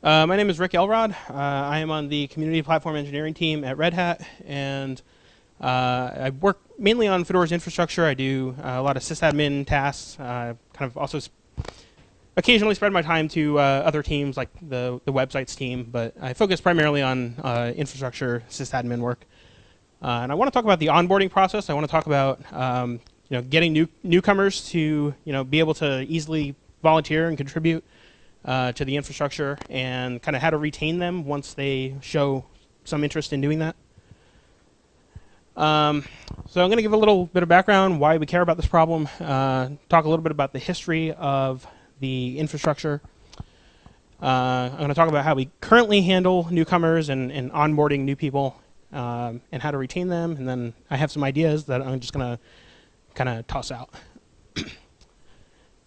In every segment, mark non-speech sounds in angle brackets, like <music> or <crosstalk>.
Uh, my name is Rick Elrod. Uh, I am on the community platform engineering team at Red Hat, and uh, I work mainly on Fedora's infrastructure. I do uh, a lot of sysadmin tasks. Uh, kind of also occasionally spread my time to uh, other teams like the the websites team, but I focus primarily on infrastructure sysadmin work. and I want to talk about the onboarding process. I want to talk about um, you know getting new newcomers to you know be able to easily volunteer and contribute uh, to the infrastructure and kind of how to retain them once they show some interest in doing that. Um, so I'm going to give a little bit of background why we care about this problem, uh, talk a little bit about the history of the infrastructure. Uh, I'm going to talk about how we currently handle newcomers and, and onboarding new people um, and how to retain them. And then I have some ideas that I'm just going to kind of toss out. <clears throat>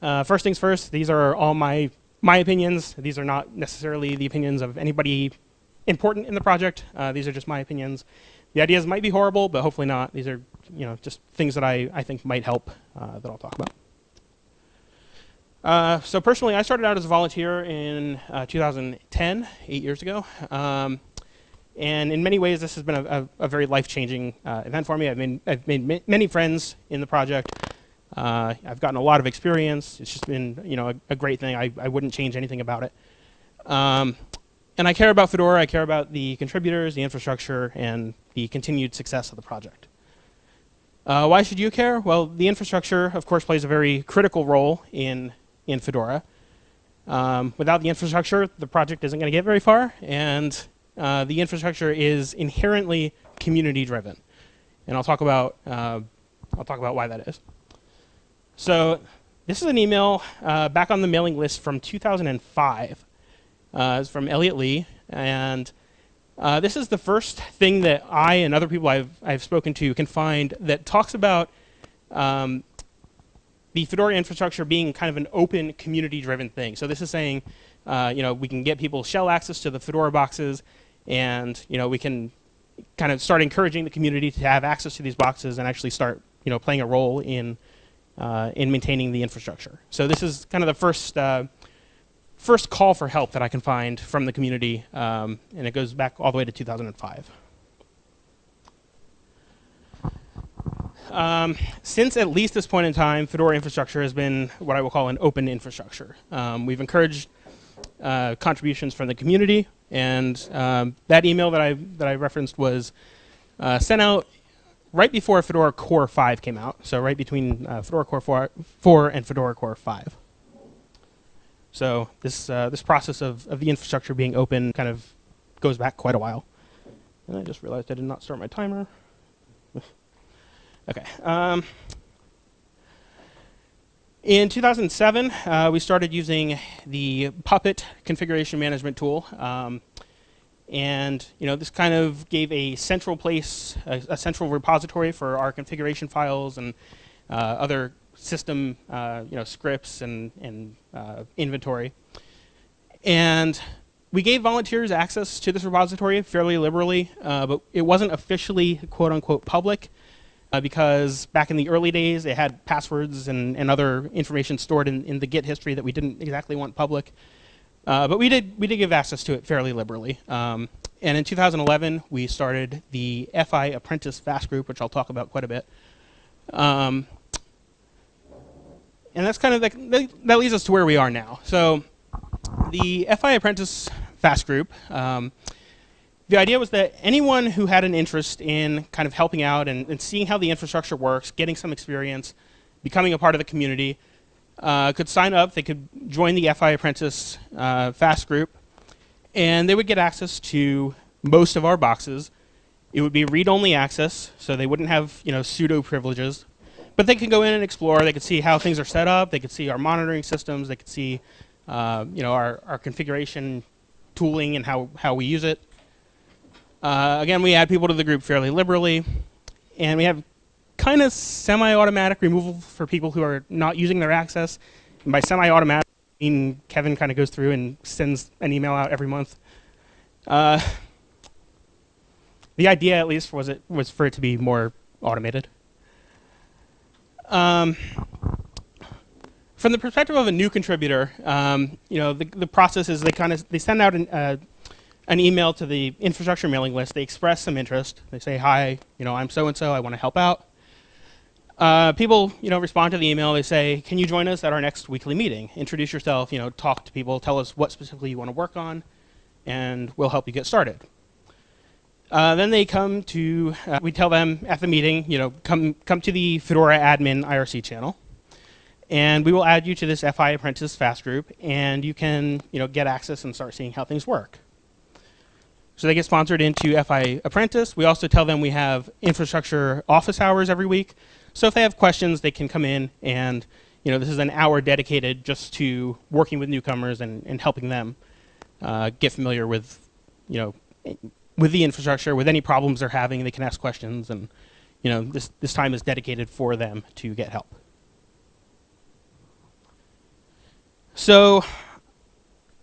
Uh, first things first, these are all my my opinions. These are not necessarily the opinions of anybody important in the project. Uh, these are just my opinions. The ideas might be horrible, but hopefully not. These are you know just things that I, I think might help uh, that I'll talk about. Uh, so personally, I started out as a volunteer in uh, 2010, eight years ago. Um, and in many ways, this has been a, a, a very life-changing uh, event for me. I've made, I've made many friends in the project. Uh, I've gotten a lot of experience. It's just been, you know, a, a great thing. I, I wouldn't change anything about it. Um, and I care about Fedora. I care about the contributors, the infrastructure, and the continued success of the project. Uh, why should you care? Well, the infrastructure, of course, plays a very critical role in, in Fedora. Um, without the infrastructure, the project isn't going to get very far, and uh, the infrastructure is inherently community-driven. And I'll talk about uh, I'll talk about why that is. So this is an email uh, back on the mailing list from 2005. Uh, it's from Elliot Lee, and uh, this is the first thing that I and other people I've, I've spoken to can find that talks about um, the Fedora infrastructure being kind of an open community-driven thing. So this is saying, uh, you know, we can get people shell access to the Fedora boxes, and you know, we can kind of start encouraging the community to have access to these boxes and actually start, you know, playing a role in uh, in maintaining the infrastructure. So this is kind of the first uh, first call for help that I can find from the community, um, and it goes back all the way to 2005. Um, since at least this point in time, Fedora infrastructure has been what I will call an open infrastructure. Um, we've encouraged uh, contributions from the community, and um, that email that I that I referenced was uh, sent out right before Fedora Core 5 came out, so right between uh, Fedora Core 4, 4, and Fedora Core 5. So this uh, this process of, of the infrastructure being open kind of goes back quite a while. And I just realized I did not start my timer. <laughs> okay. Um, in 2007, uh, we started using the Puppet configuration management tool. Um, and you know, this kind of gave a central place, a, a central repository for our configuration files and uh, other system uh, you know, scripts and, and uh, inventory. And we gave volunteers access to this repository fairly liberally, uh, but it wasn't officially quote unquote public uh, because back in the early days it had passwords and, and other information stored in, in the Git history that we didn't exactly want public. Uh, but we did we did give access to it fairly liberally. Um, and in 2011, we started the FI Apprentice FAS Group, which I'll talk about quite a bit. Um, and that's kind of the, that leads us to where we are now. So the FI Apprentice FAS Group, um, the idea was that anyone who had an interest in kind of helping out and, and, seeing how the infrastructure works, getting some experience, becoming a part of the community, uh, could sign up. They could join the FI Apprentice uh, FAS Group, and they would get access to most of our boxes. It would be read-only access, so they wouldn't have you know sudo privileges, but they could go in and explore. They could see how things are set up. They could see our monitoring systems. They could see uh, you know our, our configuration tooling and how, how we use it. Uh, again, we add people to the group fairly liberally, and we have kind of semi-automatic removal for people who are not using their access. And by semi-automatic, I mean Kevin kind of goes through and sends an email out every month. Uh, the idea, at least, was it was for it to be more automated. Um, from the perspective of a new contributor, um, you know, the, the process is they kind of they send out an, uh, an email to the infrastructure mailing list. They express some interest. They say, "Hi, you know, I'm so and so. I want to help out." Uh, people, you know, respond to the email. They say, "Can you join us at our next weekly meeting? Introduce yourself. You know, talk to people. Tell us what specifically you want to work on, and we'll help you get started." Uh, then they come to. Uh, we tell them at the meeting, you know, come come to the Fedora admin IRC channel and we will add you to this FI Apprentice FAS group, and you can you know, get access and start seeing how things work. So they get sponsored into FI Apprentice. We also tell them we have infrastructure office hours every week. So if they have questions, they can come in and you know, this is an hour dedicated just to working with newcomers and, and helping them uh, get familiar with, you know, with the infrastructure, with any problems they're having, they can ask questions and you know, this, this time is dedicated for them to get help. So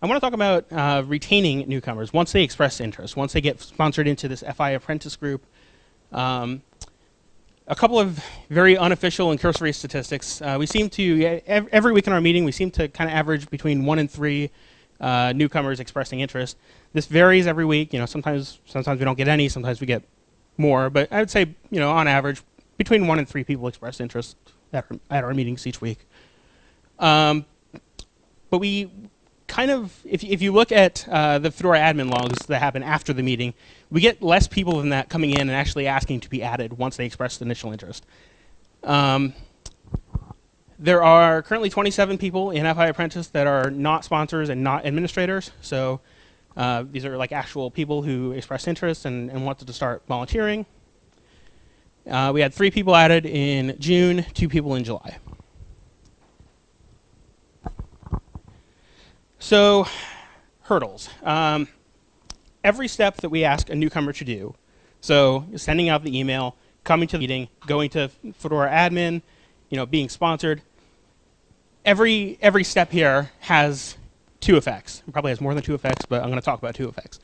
I want to talk about uh, retaining newcomers once they express interest, once they get sponsored into this FI apprentice group. Um, a couple of very unofficial and cursory statistics. Uh, we seem to, every week in our meeting, we seem to kind of average between one and three uh, newcomers expressing interest. This varies every week. You know, sometimes, sometimes we don't get any, sometimes we get more. But I would say, you know, on average, between one and three people express interest at our, at our meetings each week. Um, but we kind of, if, if you look at uh, the Fedora admin logs that happen after the meeting, we get less people than that coming in and actually asking to be added once they express initial interest. Um, there are currently 27 people in FI Apprentice that are not sponsors and not administrators. So uh, these are like actual people who expressed interest and, and wanted to start volunteering. Uh, we had three people added in June, two people in July. So, hurdles. Um, every step that we ask a newcomer to do, so sending out the email, coming to the meeting, going to Fedora admin, you know, being sponsored, every, every step here has two effects. It probably has more than two effects, but I'm going to talk about two effects.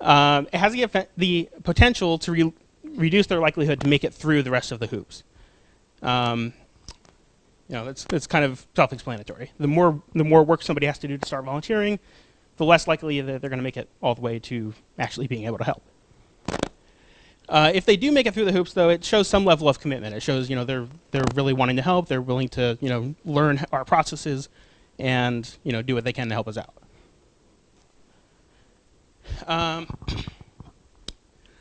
Um, it has the, the potential to re reduce their likelihood to make it through the rest of the hoops. Um, you know, it's, it's kind of self-explanatory. The more, the more work somebody has to do to start volunteering, the less likely that they're going to make it all the way to actually being able to help. Uh, if they do make it through the hoops, though, it shows some level of commitment. It shows, you know, they're they're really wanting to help. They're willing to, you know, learn our processes, and you know, do what they can to help us out. Um,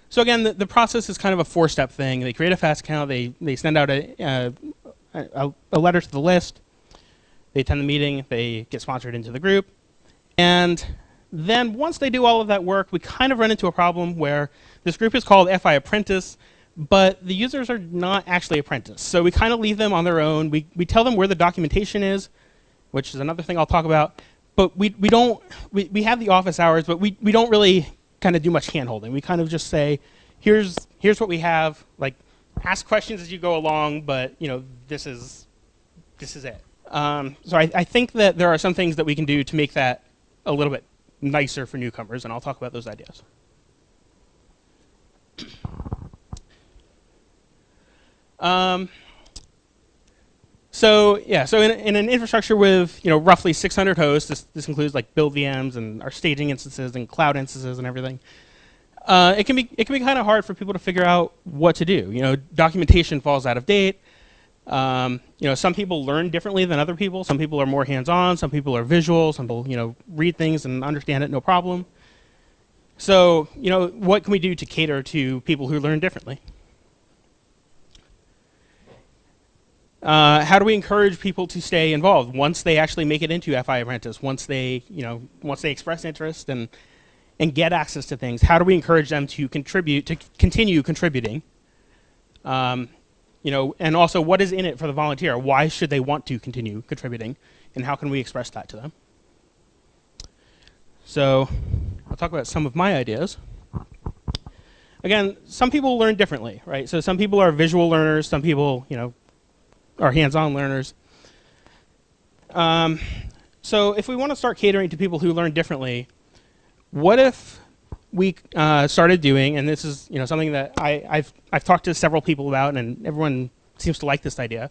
so again, the, the, process is kind of a four-step thing. They create a FAS account. They they send out a, uh, a, a letter to the list. They attend the meeting. They get sponsored into the group. And then once they do all of that work, we kind of run into a problem where this group is called FI Apprentice, but the users are not actually apprentice. So we kind of leave them on their own. We, we tell them where the documentation is, which is another thing I'll talk about. But we, we don't, we, we have the office hours, but we, we don't really kind of do much handholding. We kind of just say, here's, here's what we have. Like, ask questions as you go along, but you know, this is, this is it. Um, so I, I, think that there are some things that we can do to make that a little bit nicer for newcomers, and I'll talk about those ideas. Um, so yeah, so in, in, an infrastructure with you know roughly 600 hosts, this, this includes like build VMs and our staging instances and cloud instances and everything uh, it can be it can be kind of hard for people to figure out what to do. You know, documentation falls out of date. Um, you know, some people learn differently than other people. Some people are more hands-on. Some people are visual. Some people, you know, read things and understand it no problem. So, you know, what can we do to cater to people who learn differently? Uh, how do we encourage people to stay involved once they actually make it into FI Apprentice? Once they, you know, once they express interest and and get access to things, how do we encourage them to contribute, to continue contributing? Um, you know, and also what is in it for the volunteer? Why should they want to continue contributing? And how can we express that to them? So I'll talk about some of my ideas. Again, some people learn differently, right? So some people are visual learners, some people, you know, are hands-on learners. Um, so if we want to start catering to people who learn differently, what if we uh, started doing, and this is you know something that I, I've I've talked to several people about, and everyone seems to like this idea.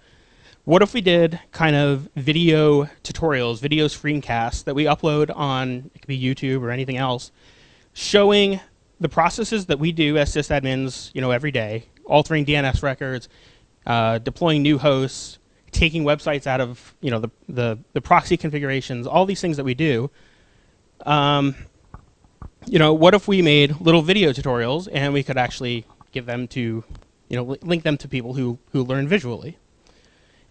what if we did kind of video tutorials, video screencasts that we upload on, it could be YouTube or anything else, showing the processes that we do as sysadmins, you know, every day, altering DNS records, uh, deploying new hosts, taking websites out of, you know, the, the, the proxy configurations, all these things that we do. Um, you know, what if we made little video tutorials and we could actually give them to, you know, link them to people who, who learn visually.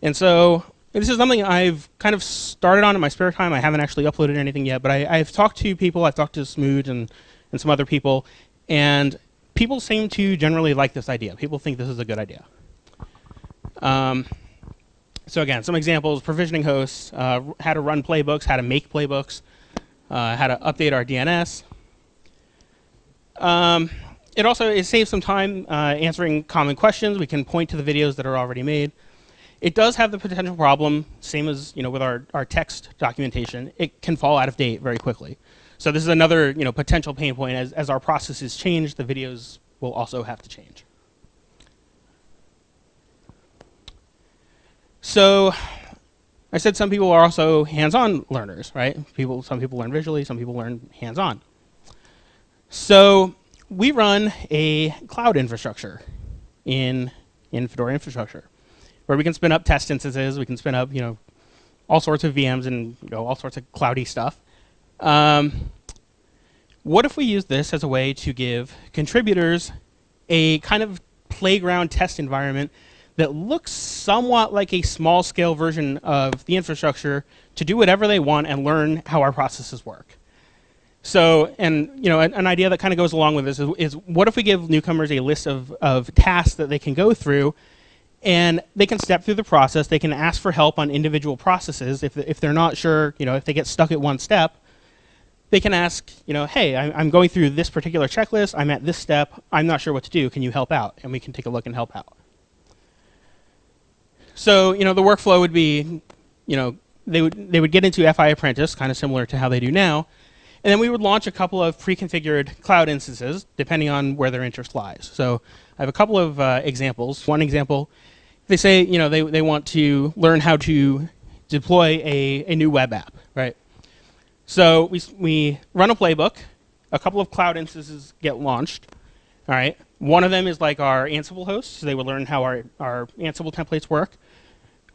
And so this is something I've kind of started on in my spare time. I haven't actually uploaded anything yet, but I, have talked to people. I've talked to smooge and, and some other people, and people seem to generally like this idea. People think this is a good idea. Um, so again, some examples, provisioning hosts, uh, how to run playbooks, how to make playbooks, uh, how to update our DNS. Um, it also it saves some time uh, answering common questions. We can point to the videos that are already made. It does have the potential problem, same as you know with our, our text documentation, it can fall out of date very quickly. So this is another you know potential pain point. As, as our processes change, the videos will also have to change. So I said some people are also hands-on learners, right? People, some people learn visually, some people learn hands-on. So we run a cloud infrastructure in, in Fedora infrastructure where we can spin up test instances, we can spin up, you know, all sorts of VMs and you know, all sorts of cloudy stuff. Um, what if we use this as a way to give contributors a kind of playground test environment that looks somewhat like a small scale version of the infrastructure to do whatever they want and learn how our processes work. So, and you know, an, an idea that kind of goes along with this is, is, what if we give newcomers a list of, of tasks that they can go through and they can step through the process. They can ask for help on individual processes. If, if they're not sure, you know, if they get stuck at one step, they can ask, you know, hey, I'm going through this particular checklist. I'm at this step. I'm not sure what to do. Can you help out? And we can take a look and help out. So, you know, the workflow would be, you know, they would, they would get into FI Apprentice, kind of similar to how they do now. And then we would launch a couple of pre-configured cloud instances, depending on where their interest lies. So I have a couple of uh, examples. One example they say you know they, they want to learn how to deploy a, a new web app, right? So we, we run a playbook. A couple of cloud instances get launched. All right. One of them is like our Ansible host, so they will learn how our, our Ansible templates work.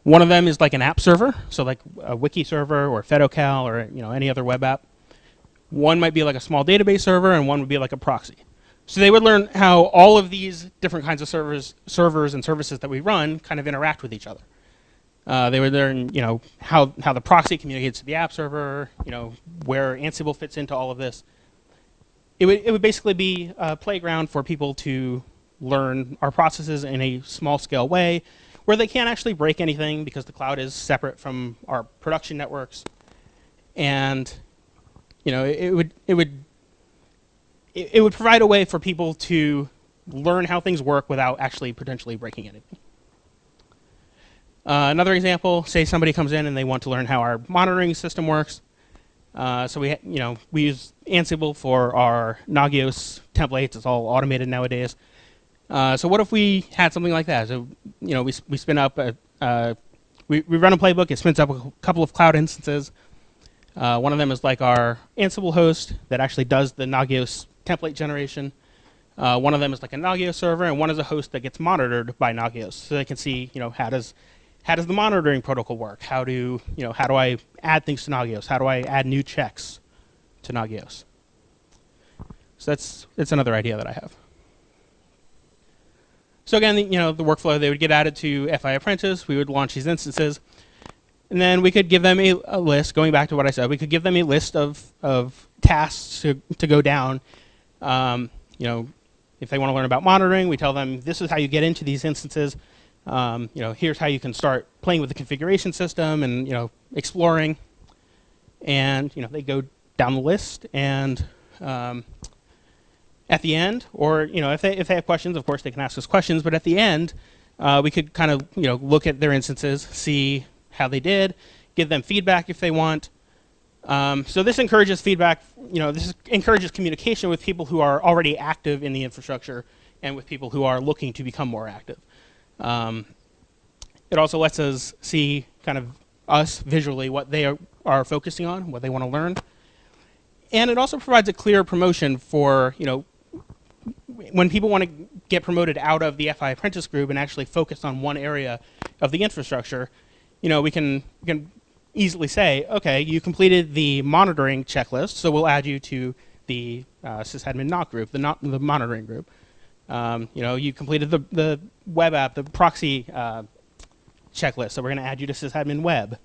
One of them is like an app server, so like a wiki server or Fedocal or you know any other web app. One might be like a small database server, and one would be like a proxy. So they would learn how all of these different kinds of servers, servers and services that we run kind of interact with each other. Uh, they would learn, you know, how, how the proxy communicates to the app server, you know, where Ansible fits into all of this. It would, it would basically be a playground for people to learn our processes in a small scale way where they can't actually break anything because the cloud is separate from our production networks. And, you know, it, it would, it would it, it would provide a way for people to learn how things work without actually potentially breaking anything. Uh, another example, say somebody comes in and they want to learn how our monitoring system works. Uh, so we, you know, we use Ansible for our Nagios templates. It's all automated nowadays. Uh, so what if we had something like that? So, you know, we, we spin up, a, we, we run a playbook. It spins up a couple of cloud instances. Uh, one of them is like our Ansible host that actually does the Nagios template generation. Uh, one of them is like a Nagios server, and one is a host that gets monitored by Nagios, so they can see, you know, how does how does the monitoring protocol work? How do you know how do I add things to Nagios? How do I add new checks to Nagios? So that's that's another idea that I have. So again, you know, the workflow they would get added to FI Apprentice. We would launch these instances, and then we could give them a, a list. Going back to what I said, we could give them a list of of tasks to to go down um, you know, if they want to learn about monitoring, we tell them this is how you get into these instances. Um, you know, here's how you can start playing with the configuration system and you know exploring. And you know, they go down the list, and um, at the end, or you know, if they if they have questions, of course they can ask us questions. But at the end, uh, we could kind of you know look at their instances, see how they did, give them feedback if they want, um, so this encourages feedback, you know, this encourages communication with people who are already active in the infrastructure and with people who are looking to become more active. Um, it also lets us see kind of us visually what they are, are focusing on, what they want to learn. And it also provides a clear promotion for, you know, when people want to get promoted out of the FI apprentice group and actually focus on one area of the infrastructure, you know, we can, we can easily say, okay, you completed the monitoring checklist, so we'll add you to the uh, sysadmin NOC group, the, not, the monitoring group. Um, you know, you completed the, the web app, the proxy uh, checklist, so we're going to add you to sysadmin web.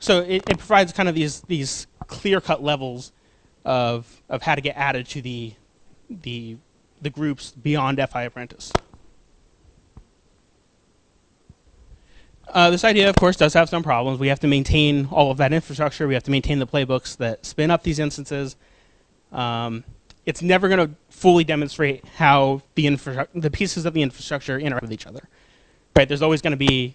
So it, it provides kind of these, these clear-cut levels of, of how to get added to the, the, the groups beyond FI Apprentice. Uh, this idea, of course, does have some problems. We have to maintain all of that infrastructure. We have to maintain the playbooks that spin up these instances. Um, it's never going to fully demonstrate how the, the pieces of the infrastructure interact with each other. Right? There's always going to be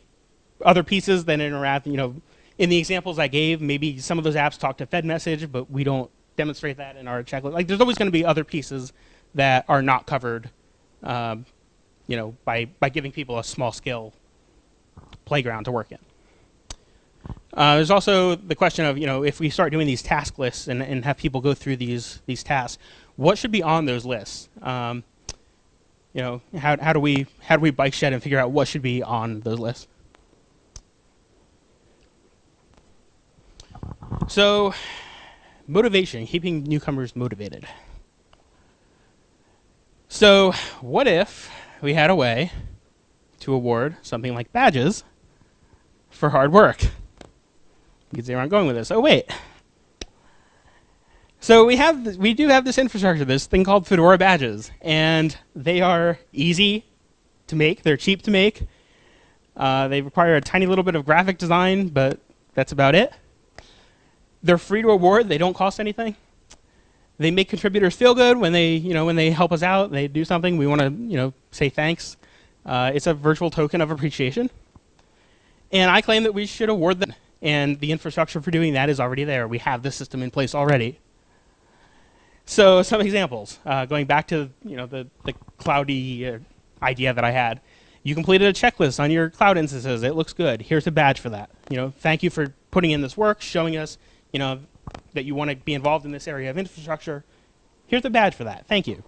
other pieces that interact. You know, in the examples I gave, maybe some of those apps talk to fedmsg, but we don't demonstrate that in our checklist. Like, there's always going to be other pieces that are not covered. Um, you know, by by giving people a small scale playground to work in. Uh, there's also the question of, you know, if we start doing these task lists and, and have people go through these, these tasks, what should be on those lists? Um, you know, how, how, do we, how do we bike shed and figure out what should be on those lists? So, motivation, keeping newcomers motivated. So, what if we had a way to award something like badges for hard work. You can see where I'm going with this. Oh, wait. So we have, this, we do have this infrastructure, this thing called Fedora badges, and they are easy to make. They're cheap to make. Uh, they require a tiny little bit of graphic design, but that's about it. They're free to award. They don't cost anything. They make contributors feel good when they, you know, when they help us out. They do something. We want to, you know, say thanks. Uh, it's a virtual token of appreciation. And I claim that we should award them. And the infrastructure for doing that is already there. We have the system in place already. So some examples, uh, going back to you know the, the cloudy uh, idea that I had. You completed a checklist on your cloud instances. It looks good. Here's a badge for that. You know, thank you for putting in this work, showing us you know that you want to be involved in this area of infrastructure. Here's a badge for that. Thank you.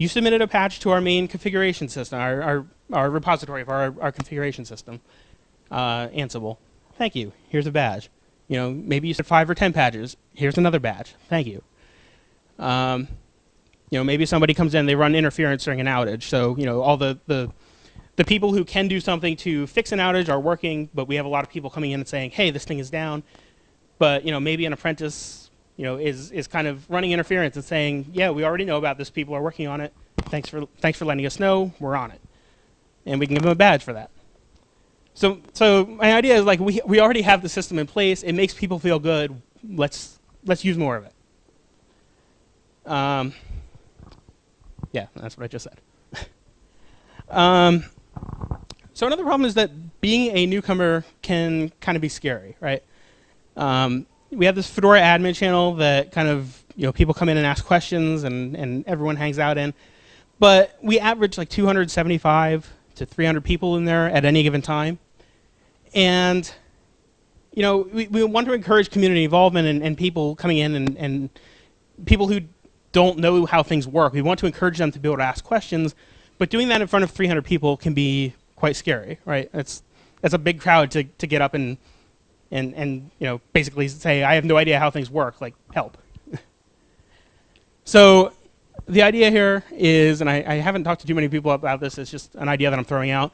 You submitted a patch to our main configuration system, our, our our repository of our, our configuration system, uh, Ansible. Thank you. Here's a badge. You know, maybe you said five or ten patches. Here's another badge. Thank you. Um, you know, maybe somebody comes in, they run interference during an outage. So, you know, all the, the, the people who can do something to fix an outage are working, but we have a lot of people coming in and saying, hey, this thing is down. But, you know, maybe an apprentice, you know, is, is kind of running interference and saying, yeah, we already know about this. People are working on it. Thanks for, thanks for letting us know. We're on it and we can give them a badge for that. So, so my idea is like we, we already have the system in place. It makes people feel good. Let's, let's use more of it. Um, yeah, that's what I just said. <laughs> um, so another problem is that being a newcomer can kind of be scary, right? Um, we have this Fedora admin channel that kind of, you know, people come in and ask questions and, and everyone hangs out in. But we average like 275 to 300 people in there at any given time. And you know, we, we want to encourage community involvement and, and people coming in and, and people who don't know how things work. We want to encourage them to be able to ask questions, but doing that in front of 300 people can be quite scary, right? It's, it's a big crowd to, to get up and, and, and you know, basically say, I have no idea how things work, like, help. so the idea here is, and I, I, haven't talked to too many people about this, it's just an idea that I'm throwing out.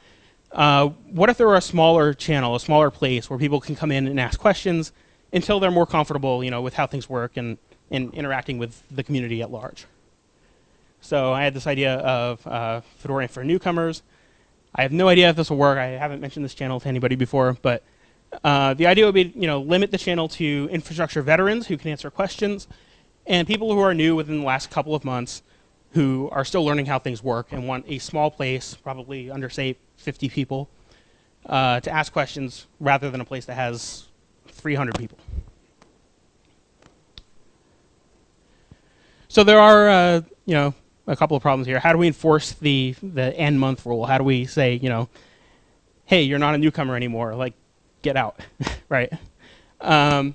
Uh, what if there were a smaller channel, a smaller place where people can come in and ask questions until they're more comfortable, you know, with how things work and, and interacting with the community at large? So I had this idea of uh, Fedora for newcomers. I have no idea if this will work. I haven't mentioned this channel to anybody before, but uh, the idea would be, you know, limit the channel to infrastructure veterans who can answer questions and people who are new within the last couple of months who are still learning how things work and want a small place, probably under, say, 50 people, uh, to ask questions rather than a place that has 300 people. So there are, uh, you know, a couple of problems here. How do we enforce the, the end month rule? How do we say, you know, hey, you're not a newcomer anymore. Like, get out, <laughs> right? Um,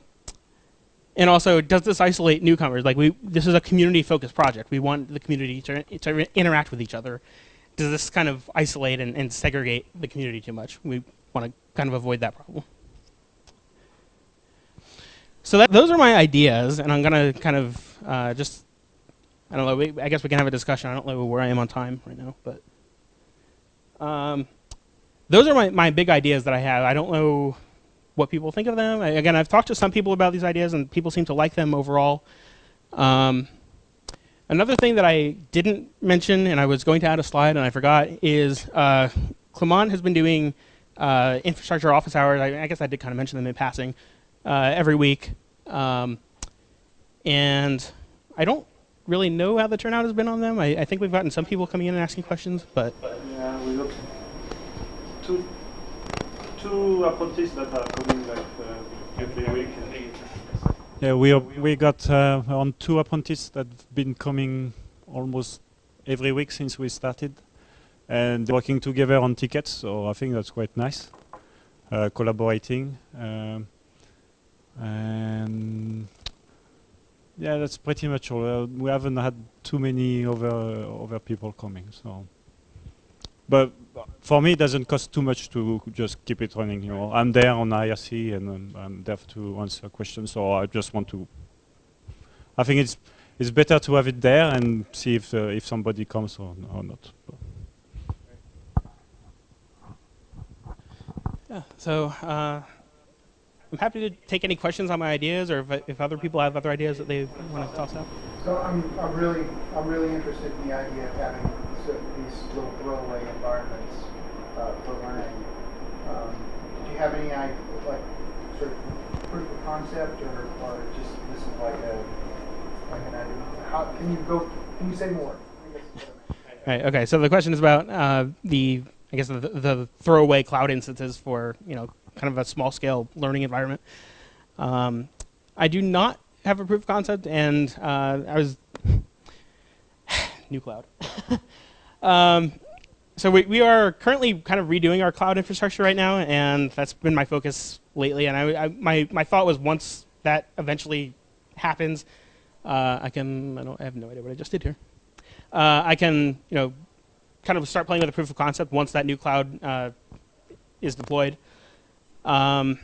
and also, does this isolate newcomers? Like, we this is a community-focused project. We want the community to, to interact with each other. Does this kind of isolate and, and segregate the community too much? We want to kind of avoid that problem. So that, those are my ideas, and I'm going to kind of uh, just, I don't know, we, I guess we can have a discussion. I don't know where I am on time right now, but um, those are my, my big ideas that I have. I don't know what people think of them. I, again, I've talked to some people about these ideas, and people seem to like them overall. Um, another thing that I didn't mention, and I was going to add a slide, and I forgot, is uh, Clement has been doing uh, infrastructure office hours. I, I, guess I did kind of mention them in passing uh, every week. Um, and I don't really know how the turnout has been on them. I, I, think we've gotten some people coming in and asking questions, but yeah, we got two two apprentices that are coming like uh, every week. Yeah, we are, we got uh, on two apprentices that've been coming almost every week since we started, and working together on tickets. So I think that's quite nice, uh, collaborating. Um, and yeah, that's pretty much all. Uh, we haven't had too many other other people coming, so. But for me, it doesn't cost too much to just keep it running. You know, I'm there on IRC and um, I'm there to answer questions. So I just want to. I think it's it's better to have it there and see if uh, if somebody comes or, or not. Yeah. So. Uh I'm happy to take any questions on my ideas, or if, if other people have other ideas that they want to toss out. So I'm, I'm really I'm really interested in the idea of having these little throwaway environments uh, for learning. Um, do you have any like sort of proof of concept, or, or just this is like a like an idea? How can you go? Can you say more? Right. Okay. So the question is about uh, the I guess the, the throwaway cloud instances for you know kind of a small scale learning environment. Um, I do not have a proof of concept, and uh, I was <sighs> new cloud. <laughs> um, so we, we are currently kind of redoing our cloud infrastructure right now, and that's been my focus lately. And I, I my my thought was once that eventually happens, uh, I can I don't I have no idea what I just did here. Uh, I can you know kind of start playing with a proof of concept once that new cloud uh, is deployed. Um,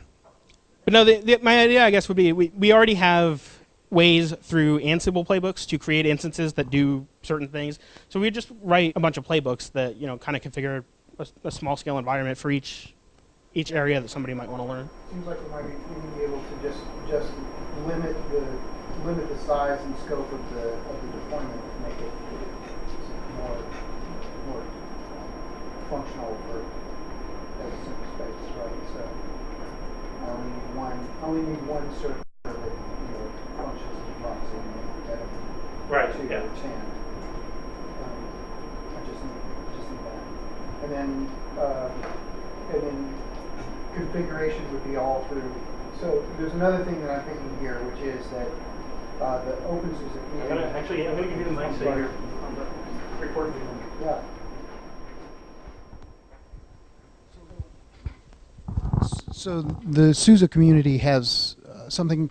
but no, the, the, my idea, I guess, would be we, we already have ways through Ansible playbooks to create instances that do certain things. So we just write a bunch of playbooks that you know kind of configure a, a small scale environment for each each area that somebody might want to learn. Seems like we might be able to just just limit the limit the size and scope of the of the deployment to make it more more functional for as space, right? So I only need one, I only need one server that, you know, functions as a proxy instead of Right, two yeah. or ten. Um, I just need, just need that. And then, uh, and then configuration would be all through. So there's another thing that I'm thinking here, which is that, uh, the OpenSUSE I'm community. gonna, actually, I'm gonna give you the mic so you're on the recording. Yeah. So the SUSE community has uh, something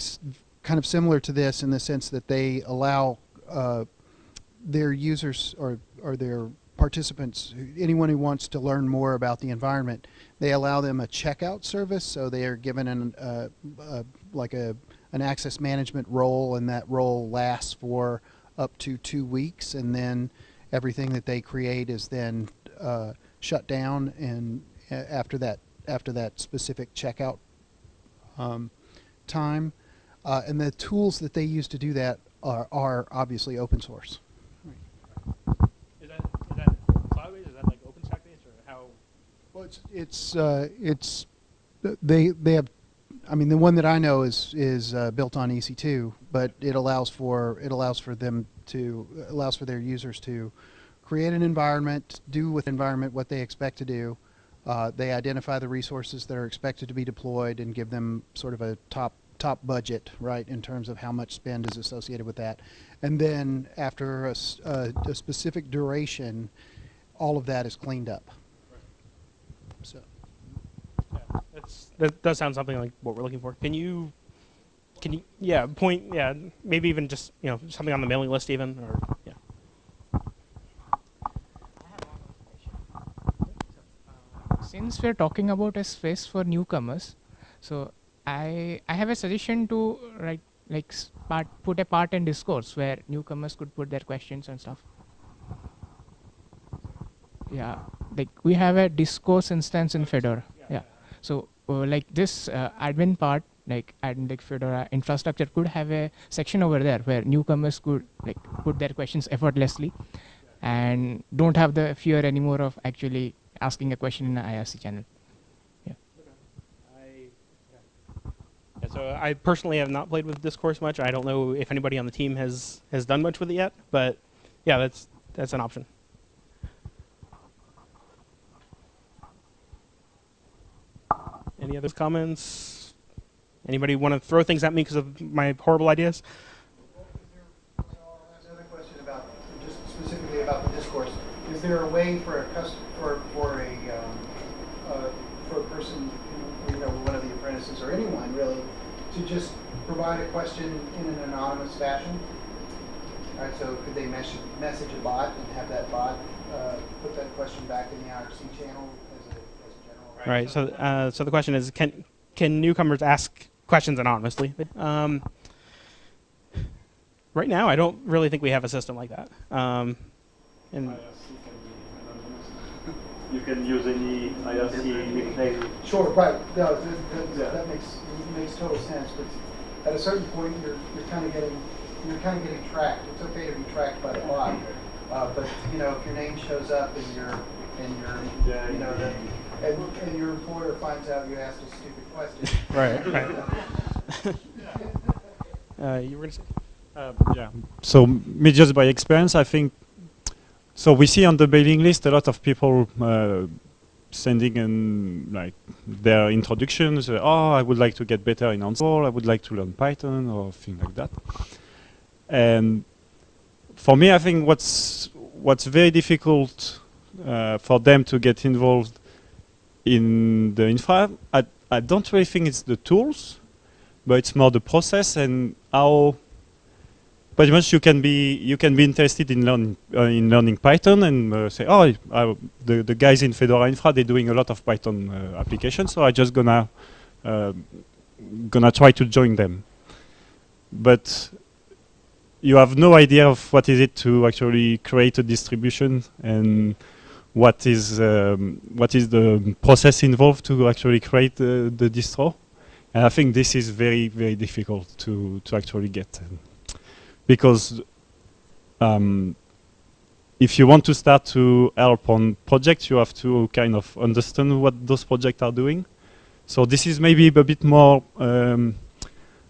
kind of similar to this in the sense that they allow uh, their users or, or their participants, anyone who wants to learn more about the environment, they allow them a checkout service. So they are given an, uh, uh, like a, an access management role, and that role lasts for up to two weeks, and then everything that they create is then uh, shut down, and after that after that specific checkout um, time. Uh, and the tools that they use to do that are, are obviously open source. Is that, is that cloud-based? Is that like OpenStack-based, or how? Well, it's it's uh, it's they they have. I mean, the one that I know is is uh, built on EC2, but it allows for it allows for them to allows for their users to create an environment, do with environment what they expect to do, uh, they identify the resources that are expected to be deployed and give them sort of a top top budget, right, in terms of how much spend is associated with that. And then after a, a, a specific duration, all of that is cleaned up. So. That does sound something like what we're looking for. Can you, can you, yeah, point, yeah, maybe even just you know something on the mailing list even, or yeah. since we're talking about a space for newcomers so i i have a suggestion to write like part put a part in discourse where newcomers could put their questions and stuff yeah like we have a discourse instance in fedora yeah so uh, like this uh, admin part like admin like fedora infrastructure could have a section over there where newcomers could like put their questions effortlessly and don't have the fear anymore of actually asking a question in an IRC channel. I, yeah, so I personally have not played with Discourse much. I don't know if anybody on the team has has done much with it yet, but yeah, that's that's an option. Any other comments? Anybody want to throw things at me because of my horrible ideas? Is there a way for a cus, for, for a, um, uh, for a person, you know, one of the apprentices or anyone really, to just provide a question in an anonymous fashion? All right, so could they message, message a bot and have that bot, uh, put that question back in the IRC channel as a, as a general? Right. So, uh, so the question is, can can newcomers ask questions anonymously? Um, right now, I don't really think we have a system like that. Um, and IRC can be anonymous. <laughs> You can use any IRC nickname. Sure, right, no, that, that, Yeah. that makes, makes total sense, but at a certain point, you're, you're kind of getting, you're kind of getting tracked. It's okay to be tracked by the bot, uh, but, you know, if your name shows up and your, and your, Yeah, you know, that, and, and your employer finds out you asked a stupid question. <laughs> right, right. <laughs> uh, you were gonna say? Uh, yeah. So me, just by experience, I think. So we see on the mailing list a lot of people uh, sending in like their introductions. Uh, oh, I would like to get better in Ansible. I would like to learn Python or things like that. And for me, I think what's what's very difficult uh, for them to get involved in the infra, I, I don't really think it's the tools, but it's more the process and how pretty much you can be you can be interested in learning uh, in learning Python and uh, say oh I, the the guys in Fedora Infra they're doing a lot of Python uh, applications so I just gonna uh, gonna try to join them. But you have no idea of what is it to actually create a distribution and what is um, what is the process involved to actually create the, the distro and I think this is very very difficult to to actually get because um, if you want to start to help on projects, you have to kind of understand what those projects are doing. So this is maybe a bit more um,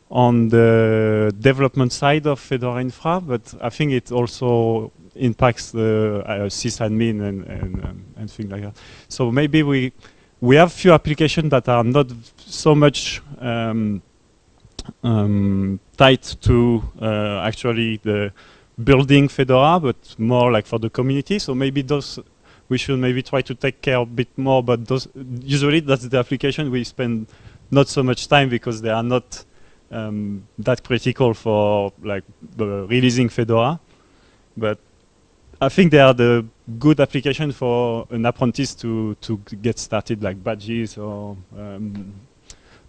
on the development side of Fedora Infra, but I think it also impacts the uh, sysadmin and and, um, and things like that. So maybe we we have few applications that are not so much um, um, tied to uh, actually the building Fedora, but more like for the community. So maybe those we should maybe try to take care a bit more. But those usually that's the application we spend not so much time because they are not um, that critical for like the releasing Fedora. But I think they are the good application for an apprentice to to get started, like badges or um,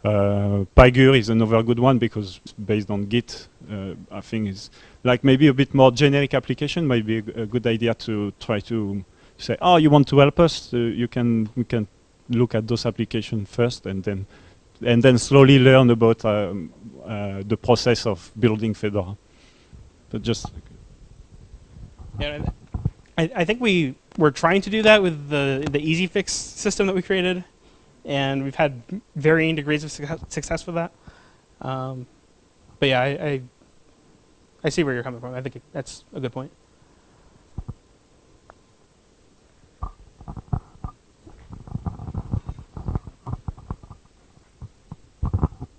uh, Pagure is another good one because based on Git. Uh, I think is like maybe a bit more generic application. Might be a, a good idea to try to say, oh, you want to help us? Uh, you can can look at those applications first, and then and then slowly learn about um, uh, the process of building Fedora. But just Yeah, I, I think we were trying to do that with the the easy fix system that we created, and we've had varying degrees of success, success with that. Um, but yeah, I, I I see where you're coming from. I think that's a good point.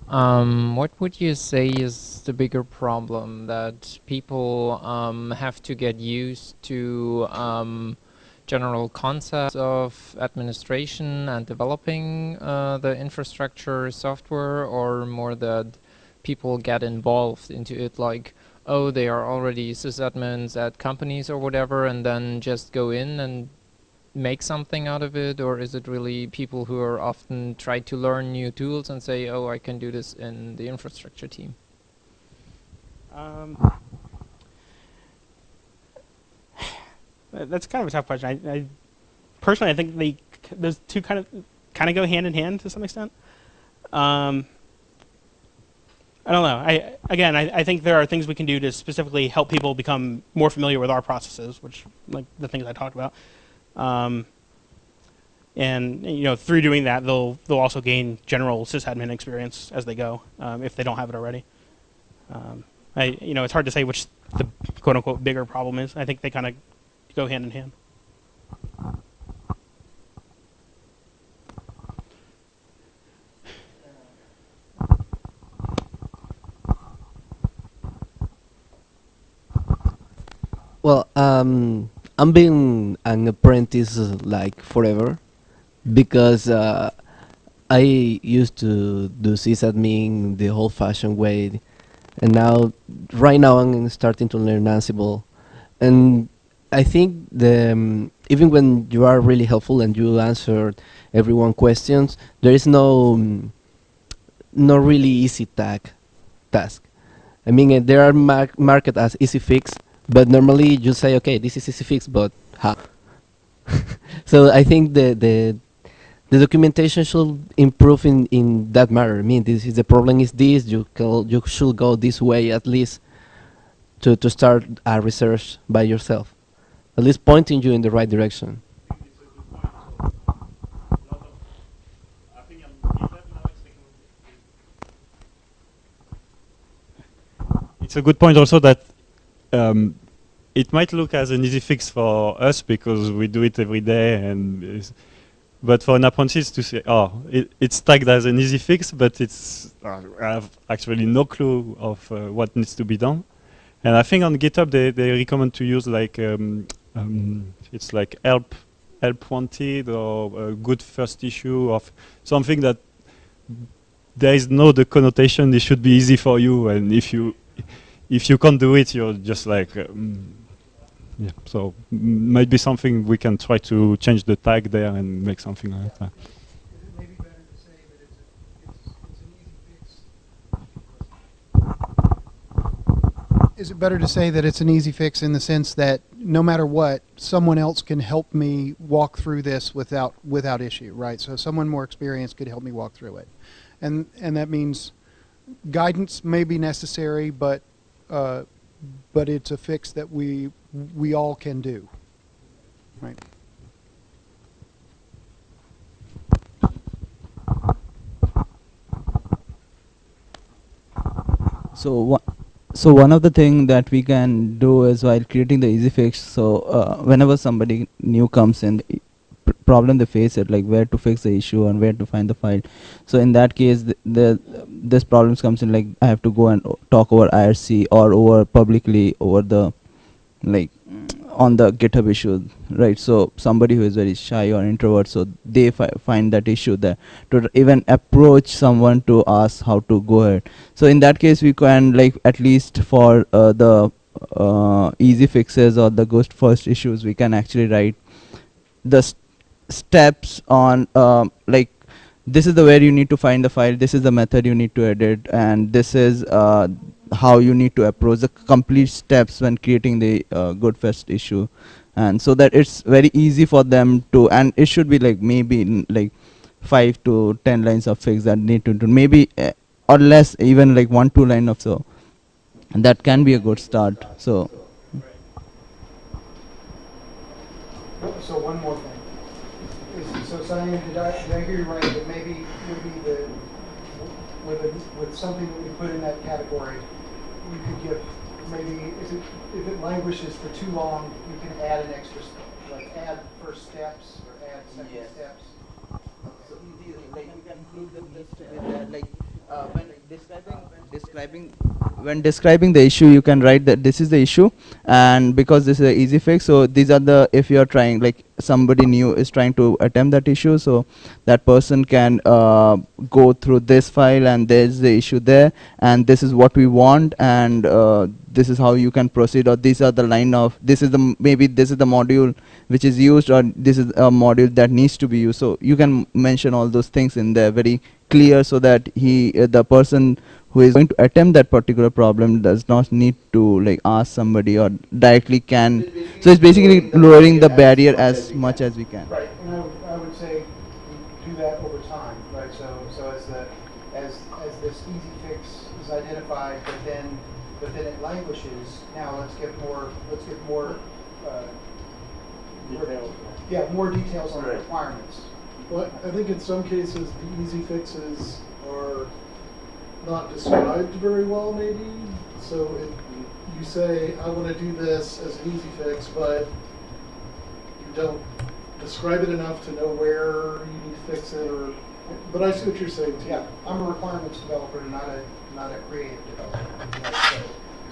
Um, what would you say is the bigger problem that people um, have to get used to um, general concepts of administration and developing uh, the infrastructure software, or more that people get involved into it, like oh, they are already sysadmins at companies or whatever, and then just go in and make something out of it, or is it really people who are often try to learn new tools and say, oh, I can do this in the infrastructure team? Um, <sighs> that's kind of a tough question. I, I personally, I think they those two kind of kind of go hand in hand to some extent. Um, I don't know. I again, I, I think there are things we can do to specifically help people become more familiar with our processes, which like the things I talked about. Um, and you know, through doing that, they'll they'll also gain general sysadmin experience as they go, um, if they don't have it already. Um, I you know, it's hard to say which the quote unquote bigger problem is. I think they kind of go hand in hand. Well, um, I'm being an apprentice like forever because uh, I used to do sysadmin the old-fashioned way, and now, right now, I'm starting to learn Ansible, and I think the um, even when you are really helpful and you answer everyone questions, there is no um, no really easy tag task. I mean, uh, there are mar market as easy fix, but normally you say, okay, this is easy fix, but how? <laughs> so I think the the the documentation should improve in in that matter. I mean, this is the problem is this. You you should go this way at least to to start a research by yourself, at least pointing you in the right direction. It's a good point also that um, it might look as an easy fix for us because we do it every day and but for an apprentice to say, oh, it, it's tagged as an easy fix, but it's uh, I have actually no clue of uh, what needs to be done. And I think on GitHub they, they recommend to use like um, um, it's like help help wanted or a good first issue of something that there is no the connotation. It should be easy for you, and if you if you can't do it, you're just like um, yeah. So m- might be something we can try to change the tag there and make something like that. Maybe. Is it better to say that it's an easy fix in the sense that no matter what, someone else can help me walk through this without without issue, right? So someone more experienced could help me walk through it, and and that means guidance may be necessary, but uh, but it's a fix that we we all can do, right? So one, so one of the thing that we can do is while creating the easy fix. So uh, whenever somebody new comes in, the pr- problem they face it like where to fix the issue and where to find the file. So in that case, the, the this problems comes in like I have to go and talk over IRC or over publicly over the like on the GitHub issue, right? So somebody who is very shy or introvert, so they fi- find that issue there to even approach someone to ask how to go ahead. So in that case, we can like at least for uh, the uh, easy fixes or the ghost first issues, we can actually write the steps on um, like this is the where you need to find the file, this is the method you need to edit, and this is uh, how you need to approach the complete steps when creating the uh, good first issue. And so that it's very easy for them to and it should be like maybe like 5 to 10 lines of fix that need to do maybe uh, or less even like one two line of so. And that can be a good start so. So one more thing. Is- So Sayan, did I, did I hear you right, that maybe, maybe the, with, a- with something that we put in that category, you could give, maybe, if it, if it languishes for too long, you can add an extra step, like add first steps or add second Yes. steps? So like you can include the with that, like uh, when describing describing when describing the issue, you can write that this is the issue, and because this is an easy fix, so these are the if you are trying like somebody new is trying to attempt that issue so that person can uh, go through this file and there's the issue there and this is what we want and uh, this is how you can proceed or these are the line of this is the maybe this is the module which is used or this is a module that needs to be used. So you can mention all those things in there very clear so that he uh, the person who is going to attempt that particular problem does not need to like ask somebody or directly can so it's basically lowering the barrier as much as we can Right, and I would, I would say do that over time, right? So, so as the, as, as this easy fix is identified, but then, but then it languishes, now let's get more, let's get more, uh, Details. yeah, more details on the requirements. Well, I think in some cases, the easy fixes are not described very well, maybe. So it, you say, I want to do this as an easy fix, but you don't describe it enough to know where you need to fix it or, but I see what you're saying too. Yeah, I'm a requirements developer, not a, not a creative developer.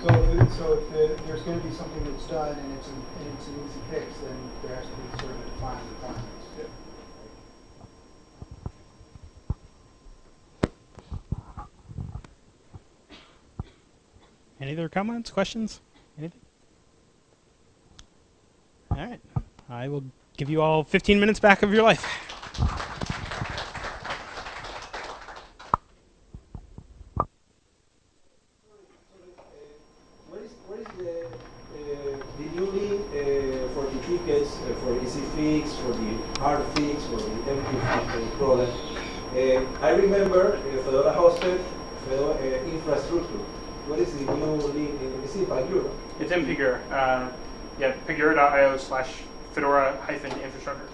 So, so if, it- so if the- there's gonna be something that's done and it's, an- and it's an easy fix, then there has to be sort of a defined requirements. Any other comments, questions? Anything? All right. I will give you all 15 minutes back of your life. What is, what is the, uh, the new link uh, for the tickets, uh, for easy fix, for the hard fix, for the empty fix problem? Uh, I remember uh, Fedora hosted Fedora uh, infrastructure. What is the new link? Uh, Is it Pagura? It's in Pagure. Uh, yeah, pagure.io slash fedora hyphen infrastructure.